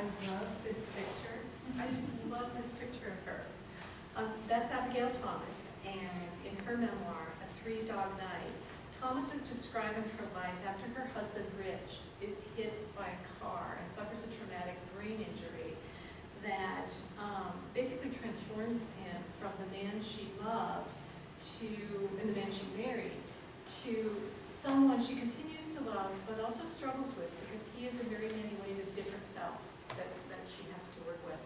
I love this picture. I just love this picture of her. Um, that's Abigail Thomas, and in her memoir, A Three Dog Night, Thomas is describing her life after her husband Rich is hit by a car and suffers a traumatic brain injury that um, basically transforms him from the man she loved to, and the man she married, to someone she continues to love, but also struggles with, because he is in very many ways a different self that, that she has to work with.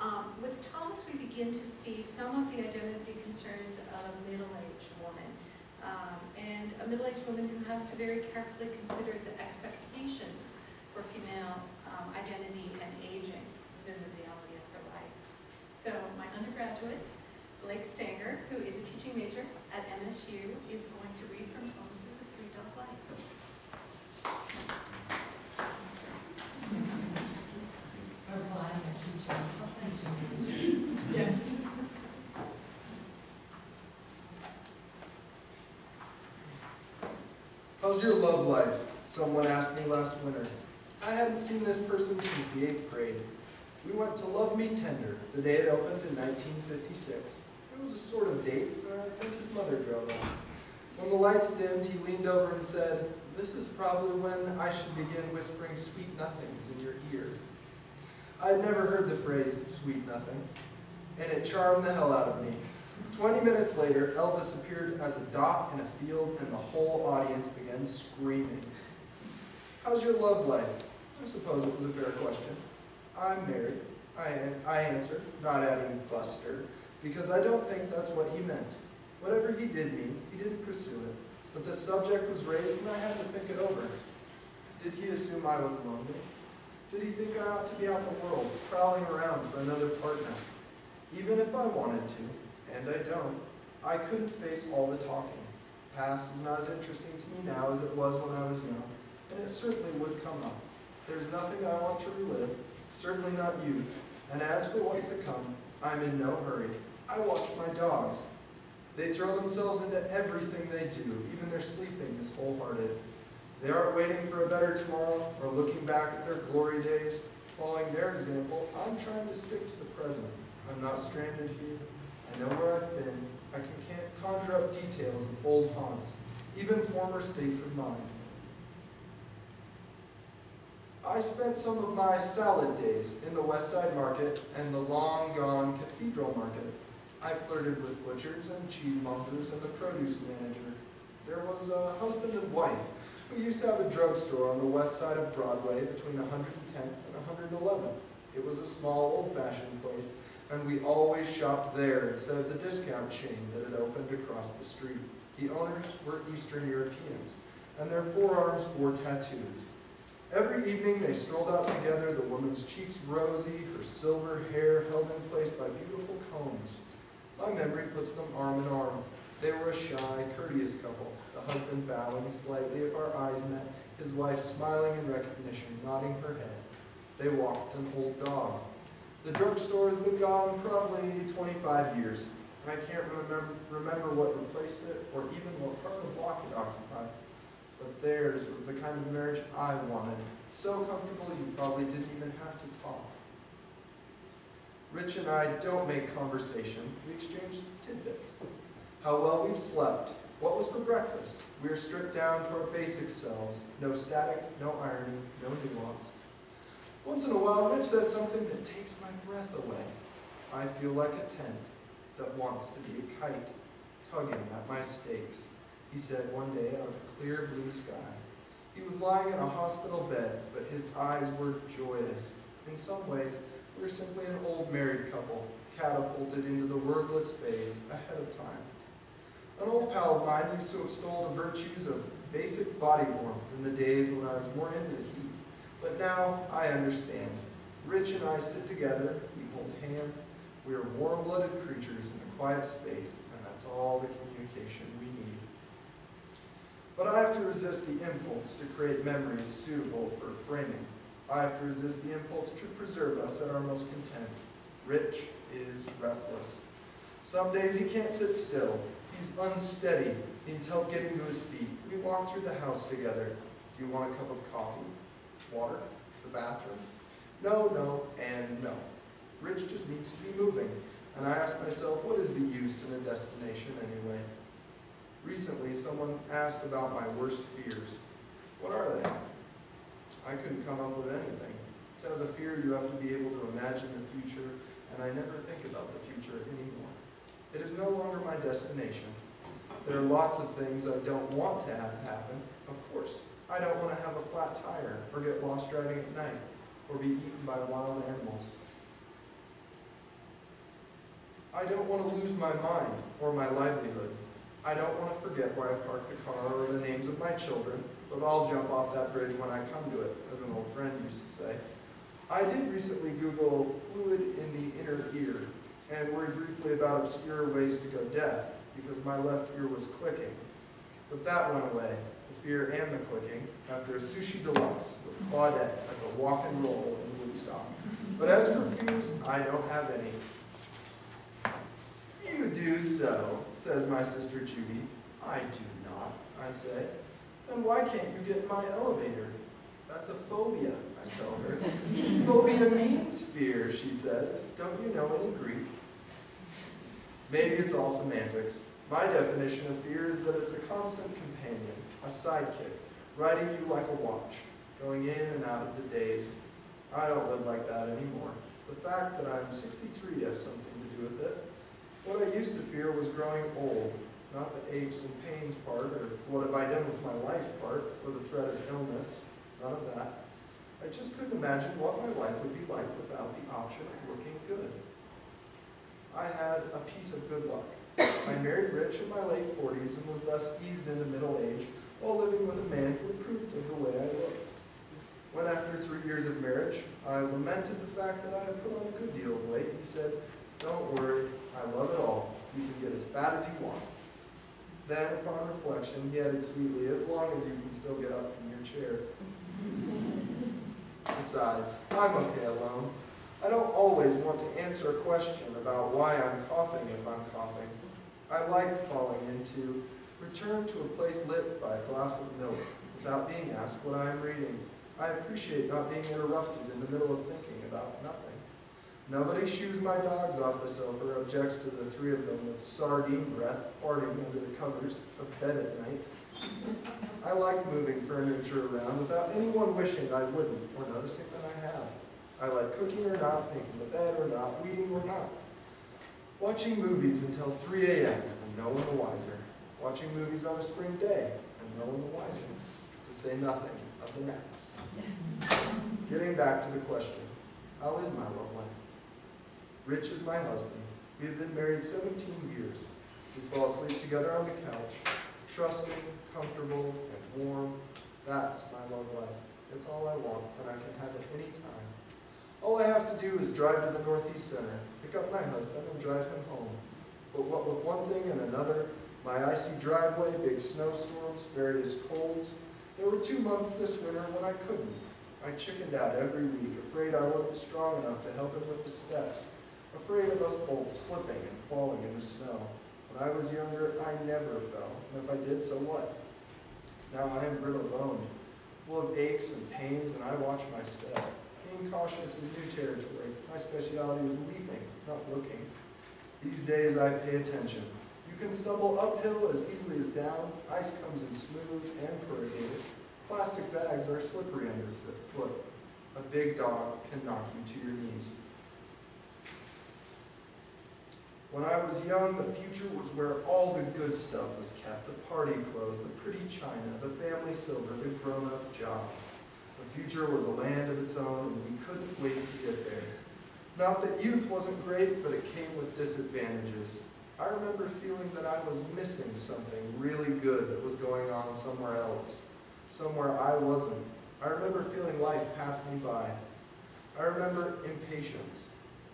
Um, with Thomas, we begin to see some of the identity concerns of a middle-aged woman, um, and a middle-aged woman who has to very carefully consider the expectations for female um, identity and aging within the reality of her life. So my undergraduate, Blake Stanger, who is a teaching major at MSU, is going to read from Thomas's A Three Dog Life. Or flying or teaching, teaching. Yes. How's your love life? Someone asked me last winter. I hadn't seen this person since the eighth grade. We went to Love Me Tender, the day it opened in 1956. It was a sort of date, but I think his mother drove us. When the lights dimmed, he leaned over and said, This is probably when I should begin whispering sweet nothings in your ear. I had never heard the phrase, sweet nothings, and it charmed the hell out of me. Twenty minutes later, Elvis appeared as a dot in a field, and the whole audience began screaming. How's your love life? I suppose it was a fair question. I'm married, I, I answered, not adding Buster, because I don't think that's what he meant. Whatever he did mean, he didn't pursue it, but the subject was raised and I had to think it over. Did he assume I was lonely? Did he think I ought to be out in the world, prowling around for another partner? Even if I wanted to, and I don't, I couldn't face all the talking. Past is not as interesting to me now as it was when I was young, and it certainly would come up. There's nothing I want to relive, certainly not youth, and as for what's to come, I'm in no hurry. I watch my dogs. They throw themselves into everything they do, even their sleeping is wholehearted. They aren't waiting for a better tomorrow or looking back at their glory days. Following their example, I'm trying to stick to the present. I'm not stranded here. I know where I've been. I can conjure up details of old haunts, even former states of mind. I spent some of my salad days in the West Side Market and the long-gone Cathedral Market. I flirted with butchers and cheesemongers and the produce manager. There was a husband and wife who used to have a drugstore on the west side of Broadway between 110th and 111th. It was a small, old-fashioned place, and we always shopped there instead of the discount chain that had opened across the street. The owners were Eastern Europeans, and their forearms bore tattoos. Every evening they strolled out together, the woman's cheeks rosy, her silver hair held in place by beautiful combs. My memory puts them arm in arm. They were a shy, courteous couple, the husband bowing slightly if our eyes met, his wife smiling in recognition, nodding her head. They walked an old dog. The drugstore has been gone probably 25 years. I can't remember, remember what replaced it or even what part of the block it occupied. But theirs was the kind of marriage I wanted. So comfortable you probably didn't even have to talk. Rich and I don't make conversation. We exchange tidbits. How well we've slept. What was for breakfast? We are stripped down to our basic selves. No static, no irony, no nuance. Once in a while, Rich says something that takes my breath away. I feel like a tent that wants to be a kite, tugging at my stakes he said one day out of a clear blue sky. He was lying in a hospital bed, but his eyes were joyous. In some ways, we were simply an old married couple, catapulted into the wordless phase ahead of time. An old pal of mine used to extol the virtues of basic body warmth in the days when I was more into the heat. But now I understand. Rich and I sit together, we hold hands, we are warm-blooded creatures in a quiet space, and that's all the communication we need. But I have to resist the impulse to create memories suitable for framing. I have to resist the impulse to preserve us at our most content. Rich is restless. Some days he can't sit still. He's unsteady, needs help getting to his feet. We walk through the house together. Do you want a cup of coffee? Water? The bathroom? No, no, and no. Rich just needs to be moving, and I ask myself, what is the use in a destination anyway? Recently, someone asked about my worst fears. What are they? I couldn't come up with anything. To have a fear, you have to be able to imagine the future, and I never think about the future anymore. It is no longer my destination. There are lots of things I don't want to have happen, of course. I don't want to have a flat tire, or get lost driving at night, or be eaten by wild animals. I don't want to lose my mind or my livelihood. I don't want to forget where I parked the car or the names of my children, but I'll jump off that bridge when I come to it, as an old friend used to say. I did recently Google fluid in the inner ear and worried briefly about obscure ways to go deaf because my left ear was clicking. But that went away, the fear and the clicking, after a sushi deluxe with Claudette at the Wok 'n' Roll in Woodstock. But as for fears, I don't have any. You do so, says my sister Judy. I do not, I say. Then why can't you get in my elevator? That's a phobia, I tell her. phobia means fear, she says. Don't you know any Greek? Maybe it's all semantics. My definition of fear is that it's a constant companion, a sidekick, riding you like a watch, going in and out of the days. I don't live like that anymore. The fact that I'm 63 has something to do with it. What I used to fear was growing old, not the aches and pains part, or what have I done with my life part, or the threat of illness, none of that. I just couldn't imagine what my life would be like without the option of looking good. I had a piece of good luck. I married Rich in my late 40s and was thus eased into middle age while living with a man who approved of the way I looked. When after three years of marriage, I lamented the fact that I had put on a good deal of weight, he said, don't worry, I love it all. You can get as fat as you want. Then, upon reflection, he added sweetly, as long as you can still get up from your chair. Besides, I'm okay alone. I don't always want to answer a question about why I'm coughing if I'm coughing. I like falling into, return to a place lit by a glass of milk without being asked what I am reading. I appreciate not being interrupted in the middle of thinking about nothing. Nobody shoos my dogs off the sofa or objects to the three of them with sardine breath farting under the covers of bed at night. I like moving furniture around without anyone wishing I wouldn't or noticing that I have. I like cooking or not, making the bed or not, weeding or not. Watching movies until 3 a.m. and no one the wiser. Watching movies on a spring day and no one the wiser. To say nothing of the naps. Getting back to the question, how is my love life? Rich is my husband. We have been married 17 years. We fall asleep together on the couch, trusting, comfortable, and warm. That's my love life. It's all I want, and I can have it any time. All I have to do is drive to the Northeast Center, pick up my husband, and drive him home. But what with one thing and another, my icy driveway, big snowstorms, various colds, there were two months this winter when I couldn't. I chickened out every week, afraid I wasn't strong enough to help him with the steps, afraid of us both slipping and falling in the snow. When I was younger, I never fell, and if I did, so what? Now I am brittle boned, full of aches and pains, and I watch my step. Being cautious is new territory. My specialty is leaping, not looking. These days I pay attention. You can stumble uphill as easily as down. Ice comes in smooth and corrugated. Plastic bags are slippery underfoot. A big dog can knock you to your knees. When I was young, the future was where all the good stuff was kept. The party clothes, the pretty china, the family silver, the grown-up jobs. The future was a land of its own, and we couldn't wait to get there. Not that youth wasn't great, but it came with disadvantages. I remember feeling that I was missing something really good that was going on somewhere else, somewhere I wasn't. I remember feeling life pass me by. I remember impatience.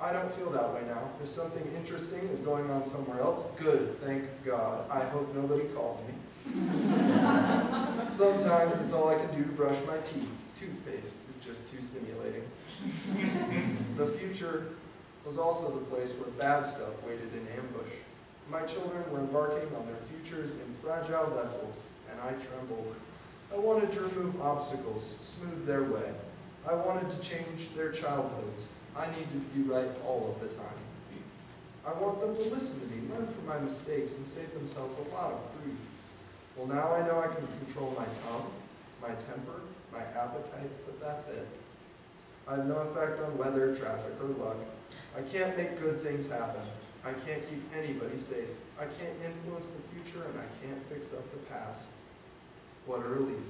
I don't feel that way now. If something interesting is going on somewhere else, good, thank God. I hope nobody calls me. Sometimes it's all I can do to brush my teeth. Toothpaste is just too stimulating. the future was also the place where bad stuff waited in ambush. My children were embarking on their futures in fragile vessels, and I trembled. I wanted to remove obstacles, smooth their way. I wanted to change their childhoods. I need to be right all of the time. I want them to listen to me, learn from my mistakes, and save themselves a lot of grief. Well, now I know I can control my tongue, my temper, my appetites, but that's it. I have no effect on weather, traffic, or luck. I can't make good things happen. I can't keep anybody safe. I can't influence the future and I can't fix up the past. What a relief.